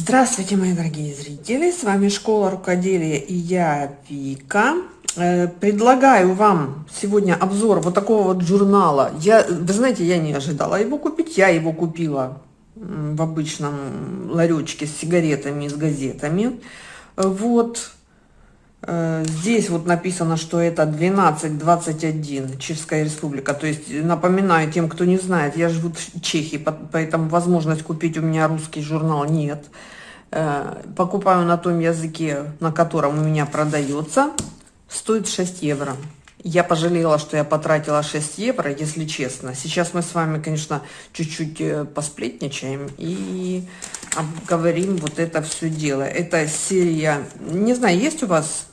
Здравствуйте, мои дорогие зрители! С вами Школа Рукоделия и я, Вика. Э, предлагаю вам сегодня обзор вот такого вот журнала. Я, вы знаете, я не ожидала его купить. Я его купила в обычном ларечке с сигаретами и с газетами. Вот. Э, здесь вот написано, что это 1221, Чешская республика. То есть, напоминаю тем, кто не знает, я живу в Чехии, поэтому возможность купить у меня русский журнал нет. Э, покупаю на том языке, на котором у меня продается. Стоит 6 евро. Я пожалела, что я потратила 6 евро, если честно. Сейчас мы с вами, конечно, чуть-чуть э, посплетничаем и обговорим вот это все дело. Это серия, не знаю, есть у вас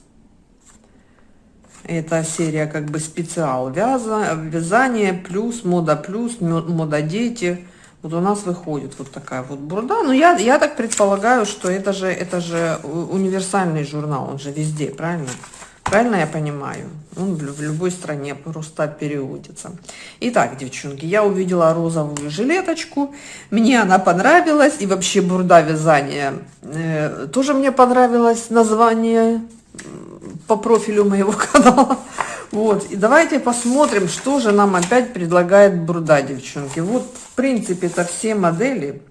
это серия как бы специал вяза, вязание плюс, мода плюс, мода дети. Вот у нас выходит вот такая вот бурда. Но я, я так предполагаю, что это же, это же универсальный журнал, он же везде, правильно? Правильно я понимаю? Он в, любой стране просто переводится. Итак, девчонки, я увидела розовую жилеточку. Мне она понравилась. И вообще бурда вязания. Э, тоже мне понравилось название по профилю моего канала. Вот, и давайте посмотрим, что же нам опять предлагает Бруда, девчонки. Вот, в принципе, это все модели,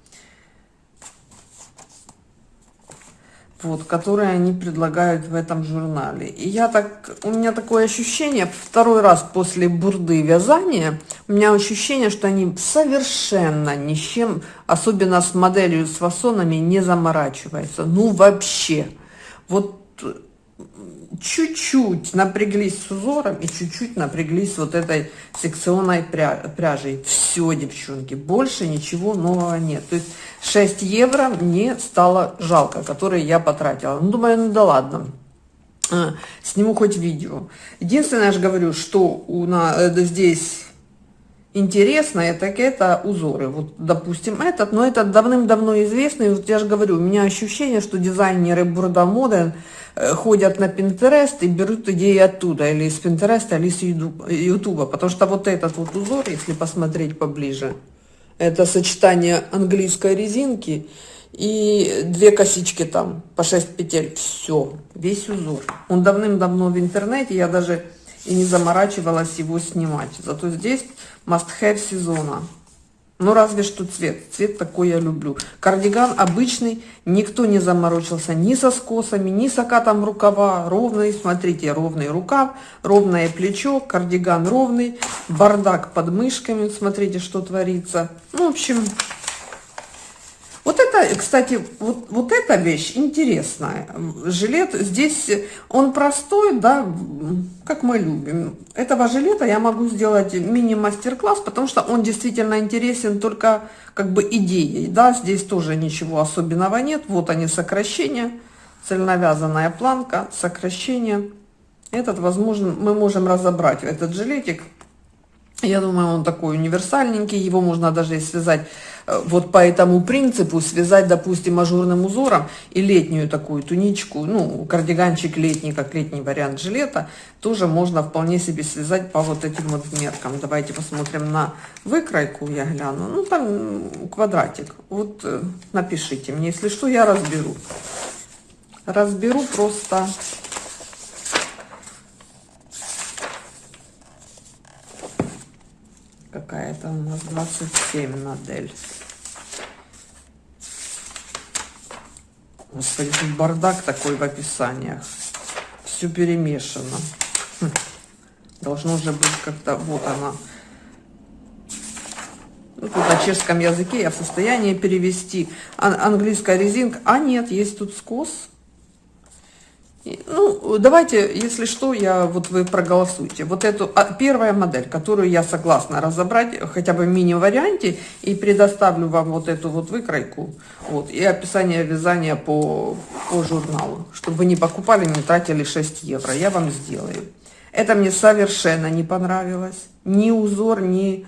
вот, которые они предлагают в этом журнале. И я так, у меня такое ощущение, второй раз после бурды вязания, у меня ощущение, что они совершенно ни с чем, особенно с моделью с фасонами, не заморачиваются. Ну, вообще. Вот чуть-чуть напряглись с узором и чуть-чуть напряглись вот этой секционной пряжей. Все, девчонки, больше ничего нового нет. То есть 6 евро мне стало жалко, которые я потратила. Ну, думаю, ну да ладно. А, сниму хоть видео. Единственное, я же говорю, что у нас э, здесь интересное, так это узоры. Вот, допустим, этот, но этот давным-давно известный. Вот я же говорю, у меня ощущение, что дизайнеры Бурда Моден э, ходят на Pinterest и берут идеи оттуда, или из Pinterest, или из Ютуба. Потому что вот этот вот узор, если посмотреть поближе, это сочетание английской резинки и две косички там по 6 петель. Все, весь узор. Он давным-давно в интернете, я даже и не заморачивалась его снимать. Зато здесь must-have сезона. Ну, разве что цвет. Цвет такой я люблю. Кардиган обычный, никто не заморочился ни со скосами, ни с окатом рукава. Ровный, смотрите, ровный рукав, ровное плечо, кардиган ровный, бардак под мышками, смотрите, что творится. Ну, в общем, вот это, кстати, вот, вот эта вещь интересная. Жилет здесь, он простой, да, как мы любим. Этого жилета я могу сделать мини-мастер-класс, потому что он действительно интересен только как бы идеей, да, здесь тоже ничего особенного нет. Вот они сокращения, цельновязанная планка, сокращение. Этот, возможно, мы можем разобрать этот жилетик я думаю, он такой универсальненький, его можно даже связать э, вот по этому принципу, связать, допустим, ажурным узором и летнюю такую туничку, ну, кардиганчик летний, как летний вариант жилета, тоже можно вполне себе связать по вот этим вот меркам. Давайте посмотрим на выкройку, я гляну, ну, там квадратик, вот э, напишите мне, если что, я разберу. Разберу просто какая-то у нас 27 модель. Господи, тут бардак такой в описаниях. Все перемешано. Хм. Должно же быть как-то... Вот она. Ну, тут на чешском языке я в состоянии перевести. английская резинка. А нет, есть тут скос. Ну, давайте, если что, я вот вы проголосуйте. Вот эту а, первая модель, которую я согласна разобрать хотя бы в мини-варианте и предоставлю вам вот эту вот выкройку, вот, и описание вязания по, по журналу, чтобы вы не покупали, не тратили 6 евро. Я вам сделаю. Это мне совершенно не понравилось. Ни узор, ни,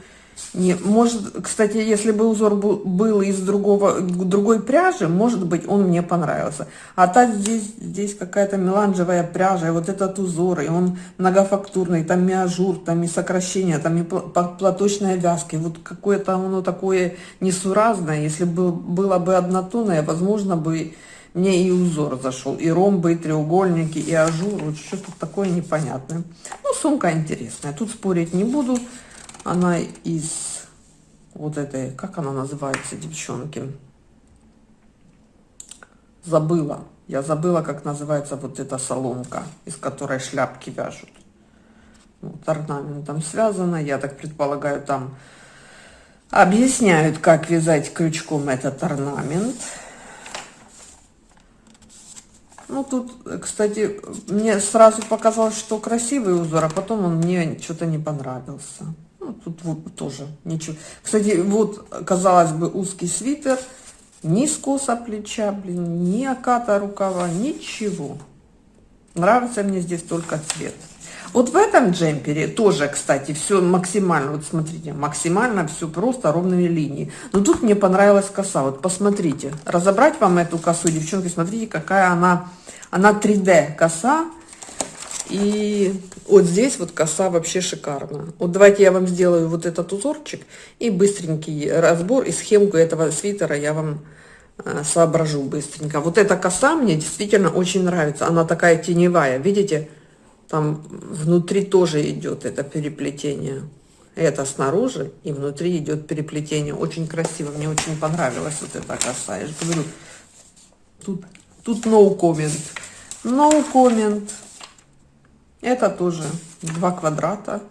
Не, может, кстати, если бы узор был из другого, другой пряжи, может быть, он мне понравился. А так здесь, здесь какая-то меланжевая пряжа, и вот этот узор, и он многофактурный, там и ажур, там и сокращение, там и платочная вязка. Вот какое-то оно такое несуразное. Если бы было бы однотонное, возможно бы мне и узор зашел, и ромбы, и треугольники, и ажур. Вот что-то такое непонятное. Ну, сумка интересная, тут спорить не буду. Она из вот этой, как она называется, девчонки? Забыла. Я забыла, как называется вот эта соломка, из которой шляпки вяжут. Вот орнаментом связано. Я так предполагаю, там объясняют, как вязать крючком этот орнамент. Ну, тут, кстати, мне сразу показалось, что красивый узор, а потом он мне что-то не понравился. Ну, тут вот тоже ничего. Кстати, вот, казалось бы, узкий свитер, ни скоса плеча, блин, ни оката рукава, ничего. Нравится мне здесь только цвет. Вот в этом джемпере тоже, кстати, все максимально, вот смотрите, максимально все просто ровными линиями. Но тут мне понравилась коса, вот посмотрите. Разобрать вам эту косу, девчонки, смотрите, какая она, она 3D коса. И вот здесь вот коса вообще шикарно. Вот давайте я вам сделаю вот этот узорчик и быстренький разбор и схемку этого свитера я вам э, соображу быстренько. Вот эта коса мне действительно очень нравится. Она такая теневая, видите? Там внутри тоже идет это переплетение. Это снаружи и внутри идет переплетение. Очень красиво, мне очень понравилась вот эта коса. Я же говорю, тут, тут no comment. No comment. Это тоже два квадрата.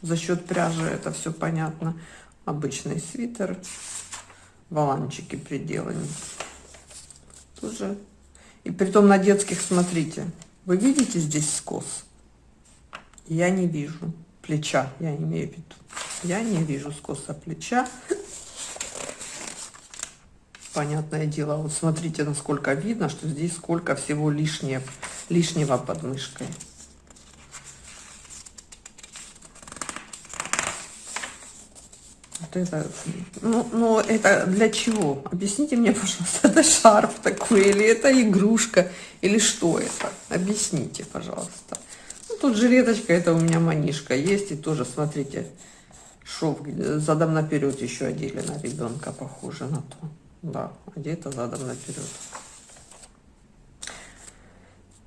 За счет пряжи это все понятно. Обычный свитер. Воланчики приделаны. Тоже. И притом на детских, смотрите. Вы видите здесь скос? Я не вижу. Плеча, я имею в виду. Я не вижу скоса плеча. Понятное дело. Вот смотрите, насколько видно, что здесь сколько всего лишнего, лишнего под мышкой. Вот это, ну, ну, это для чего? Объясните мне, пожалуйста, это шарф такой, или это игрушка, или что это? Объясните, пожалуйста. Ну, тут жилеточка, это у меня манишка есть, и тоже, смотрите, шов задом наперед еще одели на ребенка, похоже на то. Да, одето задом наперед.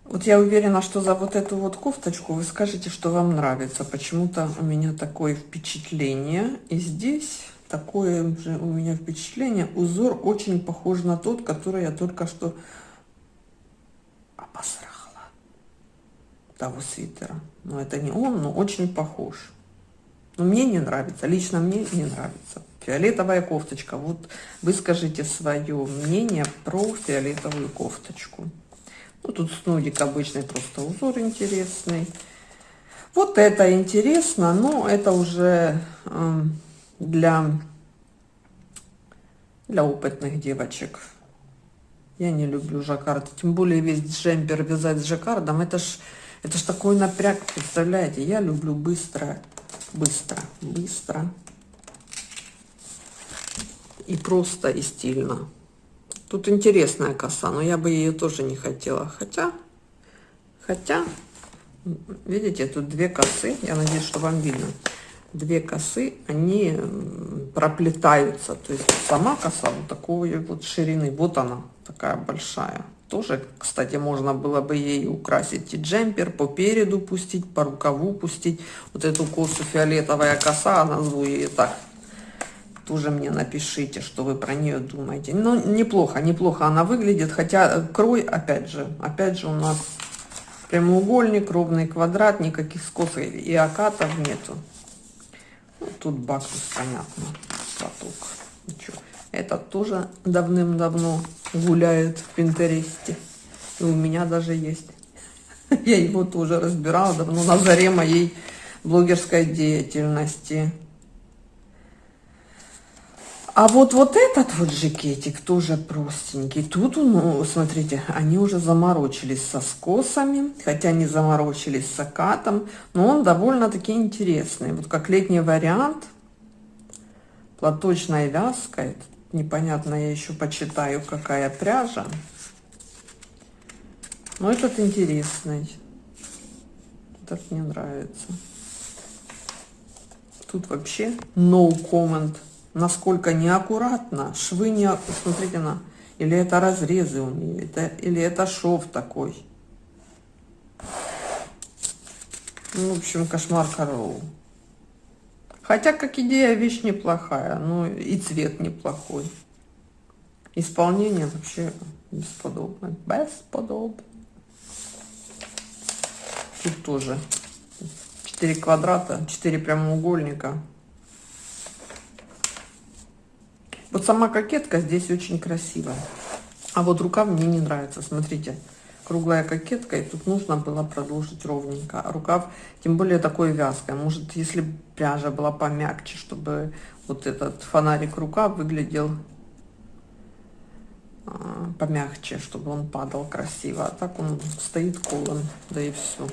Вот я уверена, что за вот эту вот кофточку вы скажете, что вам нравится. Почему-то у меня такое впечатление. И здесь такое же у меня впечатление. Узор очень похож на тот, который я только что обосрала. Того свитера. Но это не он, но очень похож. Но мне не нравится. Лично мне не нравится. Фиолетовая кофточка. Вот вы скажите свое мнение про фиолетовую кофточку. Ну, тут снудик обычный, просто узор интересный. Вот это интересно, но это уже э, для, для опытных девочек. Я не люблю жаккард, тем более весь джемпер вязать с жаккардом. Это ж, это ж такой напряг, представляете? Я люблю быстро, быстро, быстро. И просто, и стильно. Тут интересная коса, но я бы ее тоже не хотела. Хотя, хотя, видите, тут две косы. Я надеюсь, что вам видно. Две косы, они проплетаются. То есть сама коса вот такой вот ширины. Вот она, такая большая. Тоже, кстати, можно было бы ей украсить и джемпер, по переду пустить, по рукаву пустить. Вот эту косу фиолетовая коса, она ее так, тоже мне напишите, что вы про нее думаете. Ну, неплохо, неплохо она выглядит, хотя крой, опять же, опять же у нас прямоугольник, ровный квадрат, никаких скосов и окатов нету. Ну, тут бакус, понятно, платок. Ничего. Этот тоже давным-давно гуляет в Пинтересте. И у меня даже есть. Я его тоже разбирала давно на заре моей блогерской деятельности. А вот вот этот вот жакетик тоже простенький. Тут, ну, смотрите, они уже заморочились со скосами, хотя не заморочились с окатом, но он довольно-таки интересный. Вот как летний вариант. платочной вязкой. Непонятно, я еще почитаю, какая пряжа. Но этот интересный. Этот мне нравится. Тут вообще no comment. Насколько неаккуратно. Швы не... Смотрите на... Или это разрезы у нее, это, или это шов такой. Ну, в общем, кошмар королу. Хотя, как идея, вещь неплохая. Ну, и цвет неплохой. Исполнение вообще бесподобное. Бесподобно. Тут тоже 4 квадрата, 4 прямоугольника. Вот сама кокетка здесь очень красивая. А вот рукав мне не нравится. Смотрите, круглая кокетка, и тут нужно было продолжить ровненько. А рукав, тем более такой вязкой. Может, если пряжа была помягче, чтобы вот этот фонарик рукав выглядел а, помягче, чтобы он падал красиво. А так он стоит колом, да и все.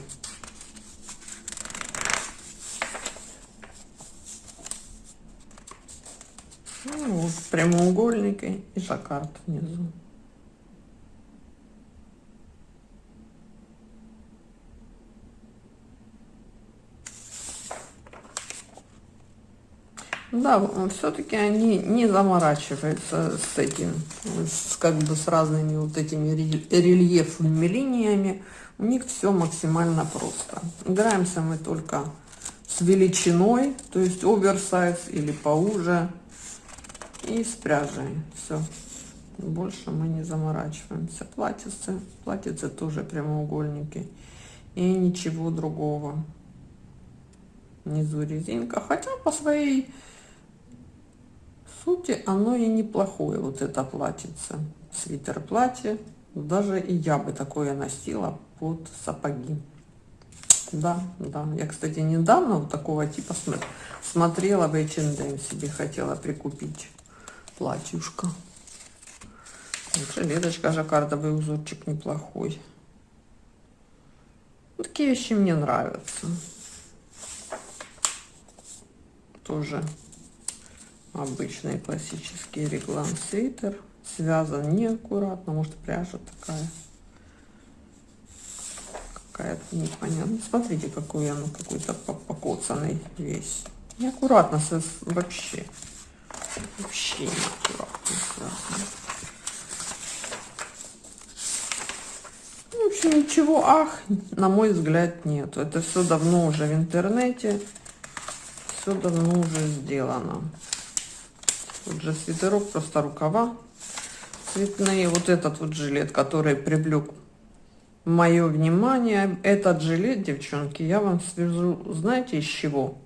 Ну, вот прямоугольники и жаккард внизу. Да, все-таки они не заморачиваются с этим, с, как бы с разными вот этими рельефными линиями. У них все максимально просто. Играемся мы только с величиной, то есть оверсайз или поуже, и с. Все. Больше мы не заморачиваемся. Платьице, платьице тоже прямоугольники. И ничего другого. Внизу резинка. Хотя по своей сути оно и неплохое, вот это платьице. Свитер платье. Даже и я бы такое носила под сапоги. Да, да. Я, кстати, недавно вот такого типа смотрела в H&M себе, хотела прикупить платьюшка. Жилеточка, жаккардовый узорчик неплохой. Такие вещи мне нравятся. Тоже обычный классический реглан свитер связан неаккуратно может пряжа такая какая-то непонятно смотрите какой он какой-то покоцанный весь неаккуратно вообще вообще неаккуратно связан в общем ничего ах на мой взгляд нет это все давно уже в интернете все давно уже сделано Тут же свитерок, просто рукава цветные. Вот этот вот жилет, который привлек мое внимание. Этот жилет, девчонки, я вам свяжу, знаете, из чего?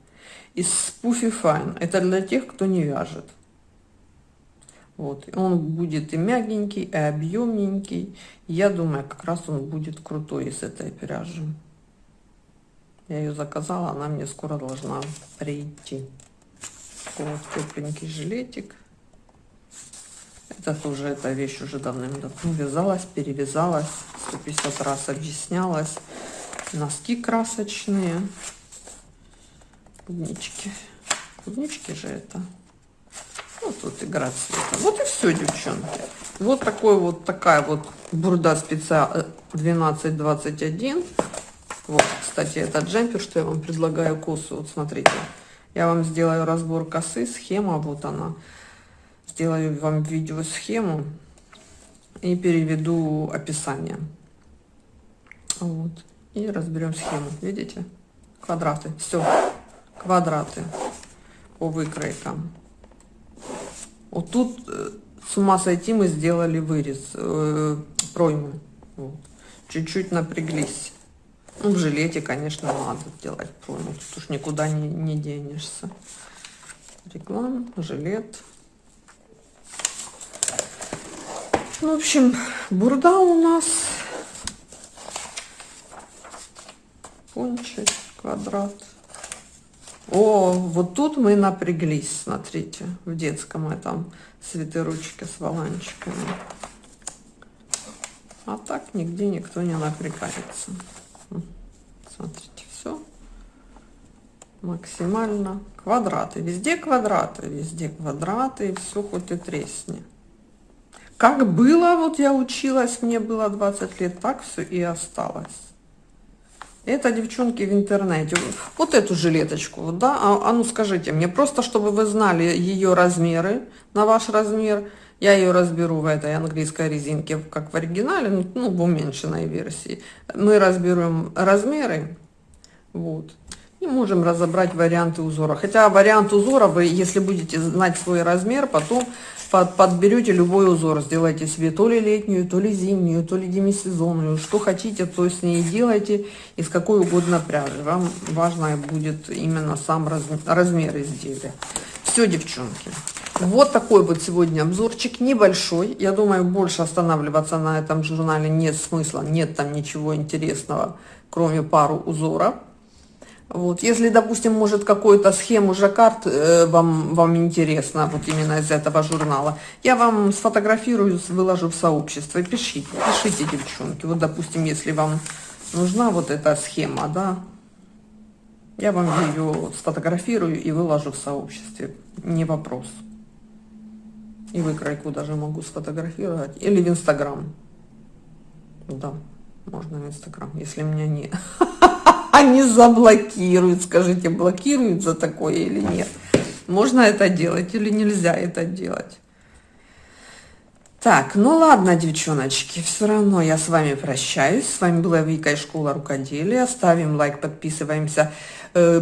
Из Puffy Fine. Это для тех, кто не вяжет. Вот, он будет и мягенький, и объемненький. Я думаю, как раз он будет крутой из этой пряжи. Я ее заказала, она мне скоро должна прийти вот тепленький жилетик. Это тоже, эта вещь уже давным-давно вязалась, перевязалась, 150 раз объяснялась. Носки красочные, клубнички. Клубнички же это. Вот тут игра цвета. Вот и все, девчонки. Вот такой вот такая вот бурда спеца 1221. Вот, кстати, этот джемпер, что я вам предлагаю косу. Вот смотрите. Я вам сделаю разбор косы, схема, вот она. Сделаю вам видео схему и переведу описание. Вот. И разберем схему. Видите? Квадраты. Все. Квадраты по выкройкам. Вот тут э, с ума сойти мы сделали вырез, э, проймы. Чуть-чуть вот. напряглись. Ну, в жилете, конечно, надо делать пройму. Тут уж никуда не, не денешься. Реклам, жилет. Ну, в общем, бурда у нас. Кончик, квадрат. О, вот тут мы напряглись, смотрите, в детском этом свитерочке с воланчиками. А так нигде никто не напрягается. Смотрите, все. максимально квадраты. Везде квадраты, везде квадраты, и все хоть и тресни. Как было, вот я училась, мне было 20 лет, так все и осталось. Это, девчонки, в интернете. Вот эту жилеточку, да, а, а ну скажите мне, просто чтобы вы знали ее размеры, на ваш размер, я ее разберу в этой английской резинке, как в оригинале, ну, в уменьшенной версии. Мы разберем размеры, вот, и можем разобрать варианты узора. Хотя вариант узора вы, если будете знать свой размер, потом под, подберете любой узор, сделайте себе то ли летнюю, то ли зимнюю, то ли демисезонную, что хотите, то с ней делайте, из какой угодно пряжи. Вам важно будет именно сам раз, размер изделия. Все, девчонки. Вот такой вот сегодня обзорчик, небольшой. Я думаю, больше останавливаться на этом журнале нет смысла, нет там ничего интересного, кроме пару узоров. Вот, если, допустим, может какую-то схему жаккард э, вам, вам интересно, вот именно из этого журнала, я вам сфотографирую, выложу в сообщество. Пишите, пишите, девчонки. Вот, допустим, если вам нужна вот эта схема, да, я вам ее сфотографирую и выложу в сообществе. Не вопрос. И выкройку даже могу сфотографировать. Или в Инстаграм. Да, можно в Инстаграм, если меня нет. они заблокируют. Скажите, блокируют за такое или нет? Можно это делать или нельзя это делать? Так, ну ладно, девчоночки, все равно я с вами прощаюсь. С вами была Вика из Школа Рукоделия. Ставим лайк, подписываемся,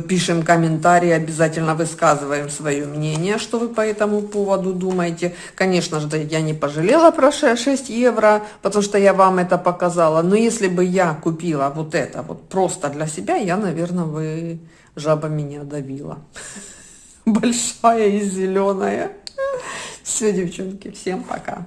пишем комментарии, обязательно высказываем свое мнение, что вы по этому поводу думаете. Конечно же, я не пожалела про 6 евро, потому что я вам это показала. Но если бы я купила вот это вот просто для себя, я, наверное, вы жаба меня давила. Большая и зеленая. Все, девчонки, всем пока.